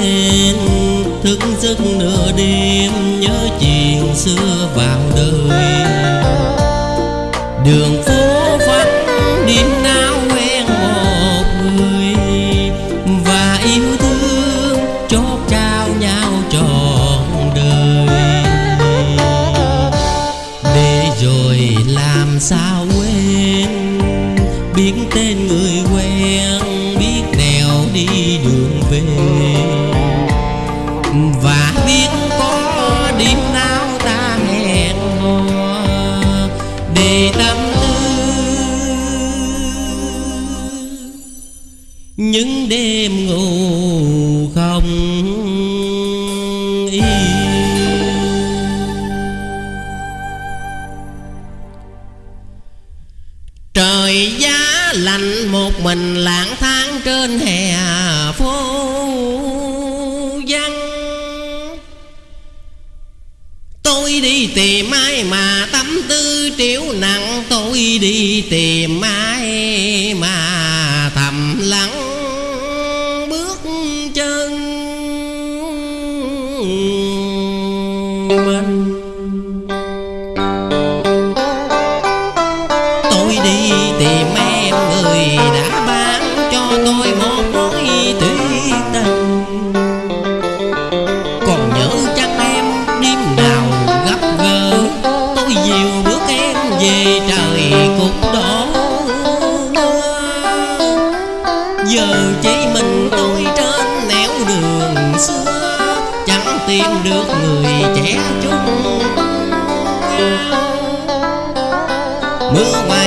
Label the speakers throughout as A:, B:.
A: lên thức giấc nửa đêm nhớ chuyện xưa vào đời. Đường phố vắng đêm nào quen một người, và yêu thương chót trao nhau trọn đời. Để rồi làm sao quên biến tên người quen không y trời giá lạnh một mình lãng tháng trên hè phố văn tôi đi tìm ai mà tâm tư triệu nặng, tôi đi tìm ai mà mình. Tôi đi tìm em người đã bán cho tôi một mối tuyệt tình còn nhớ chắc em đêm nào gặp gỡ, tôi dìu bước em về trời cùng được người trẻ chúng. Mưa hoa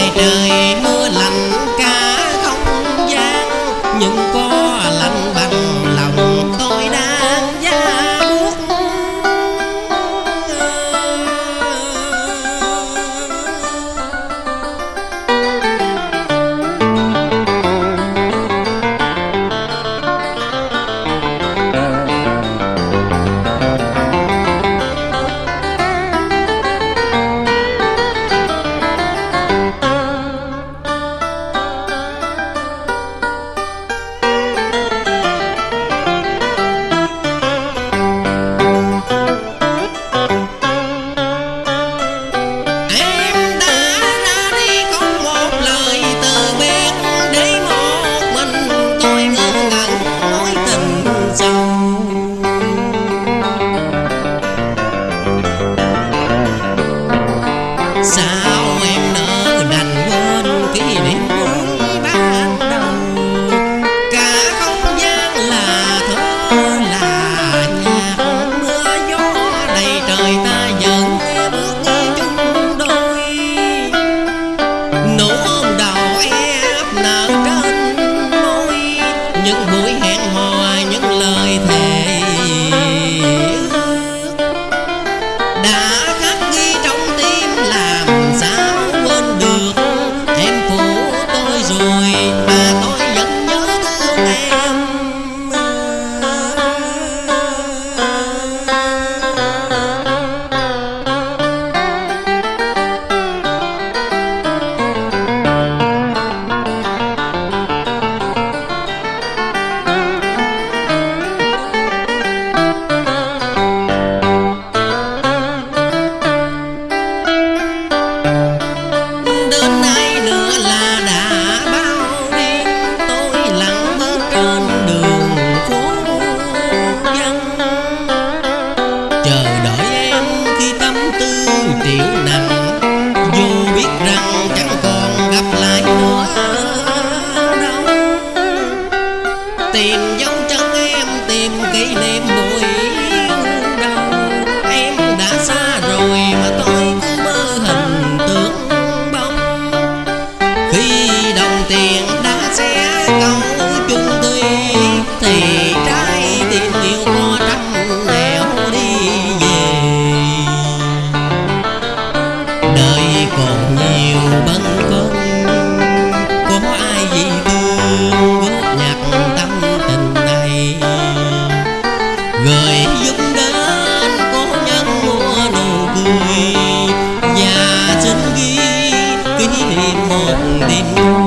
A: đi.